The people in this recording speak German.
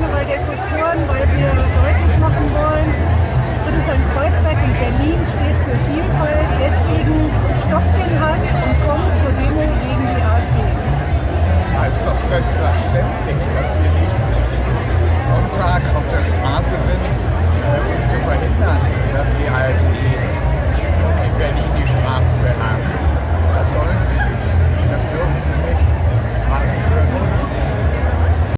Karneval der Kulturen, weil wir deutlich machen wollen, Friedrichshain Kreuzberg in Berlin steht für Vielfalt. Deswegen stoppt den Hass und kommt zur Demo gegen die AfD. Das ist doch selbstverständlich.